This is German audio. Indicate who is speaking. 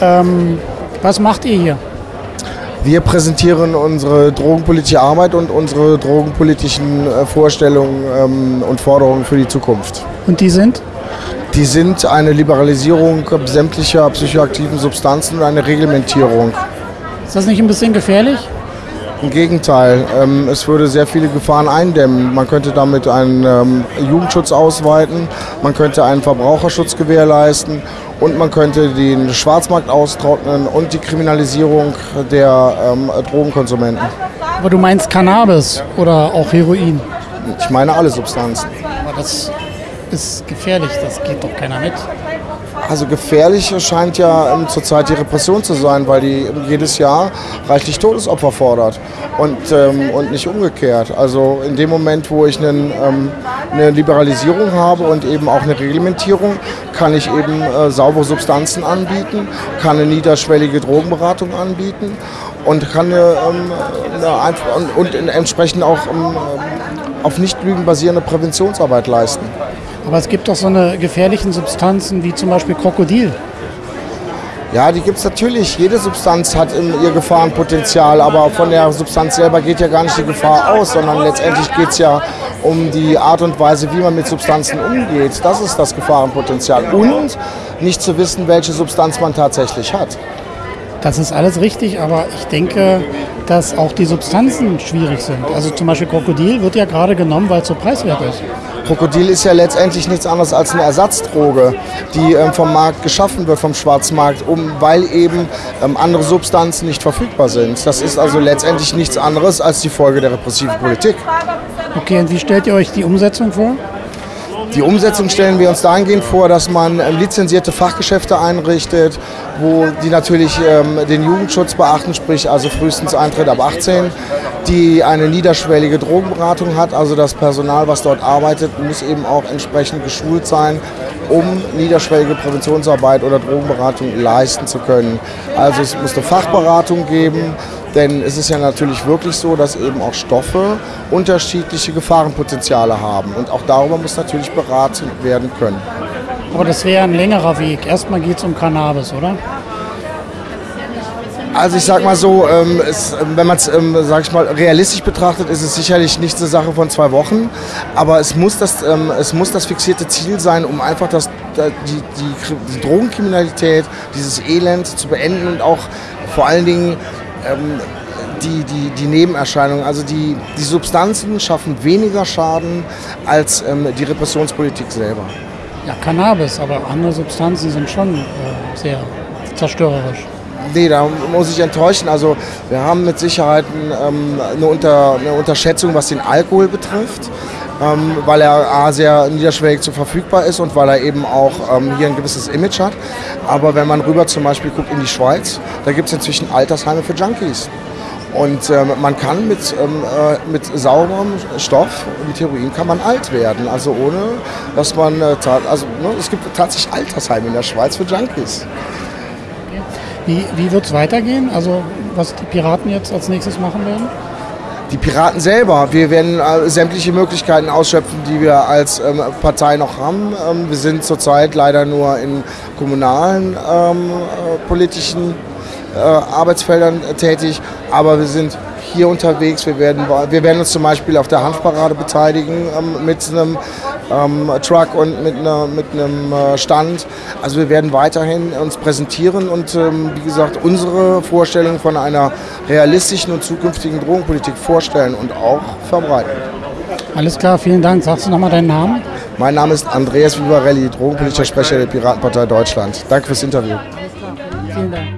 Speaker 1: Ähm, was macht ihr hier?
Speaker 2: Wir präsentieren unsere drogenpolitische Arbeit und unsere drogenpolitischen äh, Vorstellungen ähm, und Forderungen für die Zukunft.
Speaker 1: Und die sind?
Speaker 2: Die sind eine Liberalisierung sämtlicher psychoaktiven Substanzen und eine Reglementierung.
Speaker 1: Ist das nicht ein bisschen gefährlich?
Speaker 2: Im Gegenteil, ähm, es würde sehr viele Gefahren eindämmen. Man könnte damit einen ähm, Jugendschutz ausweiten, man könnte einen Verbraucherschutz gewährleisten und man könnte den Schwarzmarkt austrocknen und die Kriminalisierung der ähm, Drogenkonsumenten.
Speaker 1: Aber du meinst Cannabis oder auch Heroin?
Speaker 2: Ich meine alle Substanzen.
Speaker 1: Aber das ist gefährlich, das geht doch keiner mit.
Speaker 2: Also gefährlich scheint ja ähm, zurzeit die Repression zu sein, weil die jedes Jahr reichlich Todesopfer fordert und, ähm, und nicht umgekehrt. Also in dem Moment, wo ich einen, ähm, eine Liberalisierung habe und eben auch eine Reglementierung, kann ich eben äh, saubere Substanzen anbieten, kann eine niederschwellige Drogenberatung anbieten und kann eine, ähm, eine, und, und entsprechend auch ähm, auf Nichtlügen basierende Präventionsarbeit leisten.
Speaker 1: Aber es gibt doch so eine gefährlichen Substanzen wie zum Beispiel Krokodil.
Speaker 2: Ja, die gibt es natürlich. Jede Substanz hat ihr Gefahrenpotenzial, aber von der Substanz selber geht ja gar nicht die Gefahr aus, sondern letztendlich geht es ja um die Art und Weise, wie man mit Substanzen umgeht. Das ist das Gefahrenpotenzial. Und nicht zu wissen, welche Substanz man tatsächlich hat.
Speaker 1: Das ist alles richtig, aber ich denke, dass auch die Substanzen schwierig sind. Also zum Beispiel Krokodil wird ja gerade genommen, weil es so preiswert ist.
Speaker 2: Krokodil ist ja letztendlich nichts anderes als eine Ersatzdroge, die ähm, vom Markt geschaffen wird, vom Schwarzmarkt, um, weil eben ähm, andere Substanzen nicht verfügbar sind. Das ist also letztendlich nichts anderes als die Folge der repressiven Politik.
Speaker 1: Okay, und wie stellt ihr euch die Umsetzung vor?
Speaker 2: Die Umsetzung stellen wir uns dahingehend vor, dass man ähm, lizenzierte Fachgeschäfte einrichtet, wo die natürlich ähm, den Jugendschutz beachten, sprich also frühestens Eintritt ab 18, die eine niederschwellige Drogenberatung hat, also das Personal, was dort arbeitet, muss eben auch entsprechend geschult sein, um niederschwellige Präventionsarbeit oder Drogenberatung leisten zu können. Also es muss eine Fachberatung geben, denn es ist ja natürlich wirklich so, dass eben auch Stoffe unterschiedliche Gefahrenpotenziale haben. Und auch darüber muss natürlich beraten werden können.
Speaker 1: Aber das wäre ein längerer Weg. Erstmal geht es um Cannabis, oder?
Speaker 2: Also ich sag mal so, ähm, es, wenn man es, ähm, sag ich mal, realistisch betrachtet, ist es sicherlich nicht eine Sache von zwei Wochen, aber es muss das, ähm, es muss das fixierte Ziel sein, um einfach das, die, die, die Drogenkriminalität, dieses Elend zu beenden und auch vor allen Dingen ähm, die, die, die Nebenerscheinungen. Also die, die Substanzen schaffen weniger Schaden als ähm, die Repressionspolitik selber.
Speaker 1: Ja, Cannabis, aber andere Substanzen sind schon äh, sehr zerstörerisch.
Speaker 2: Nee, da muss ich enttäuschen. Also wir haben mit Sicherheit ähm, eine, Unter, eine Unterschätzung, was den Alkohol betrifft. Ähm, weil er A, sehr niederschwellig zu verfügbar ist und weil er eben auch ähm, hier ein gewisses Image hat. Aber wenn man rüber zum Beispiel guckt in die Schweiz, da gibt es inzwischen Altersheime für Junkies. Und ähm, man kann mit, ähm, äh, mit sauberem Stoff, mit Heroin, kann man alt werden. Also ohne, dass man, äh, also ne, es gibt tatsächlich Altersheime in der Schweiz für Junkies.
Speaker 1: Wie, wie wird es weitergehen? Also was die Piraten jetzt als nächstes machen werden?
Speaker 2: Die Piraten selber, wir werden äh, sämtliche Möglichkeiten ausschöpfen, die wir als ähm, Partei noch haben. Ähm, wir sind zurzeit leider nur in kommunalen ähm, äh, politischen äh, Arbeitsfeldern tätig, aber wir sind hier unterwegs. Wir werden, wir werden uns zum Beispiel auf der Hanfparade beteiligen ähm, mit einem ähm, Truck und mit, einer, mit einem äh, Stand. Also wir werden weiterhin uns präsentieren und ähm, wie gesagt unsere Vorstellung von einer realistischen und zukünftigen Drogenpolitik vorstellen und auch verbreiten.
Speaker 1: Alles klar, vielen Dank. Sagst du nochmal deinen Namen?
Speaker 2: Mein Name ist Andreas Vivarelli, drogenpolitischer Sprecher der Piratenpartei Deutschland. Danke fürs Interview. Alles klar. Vielen Dank.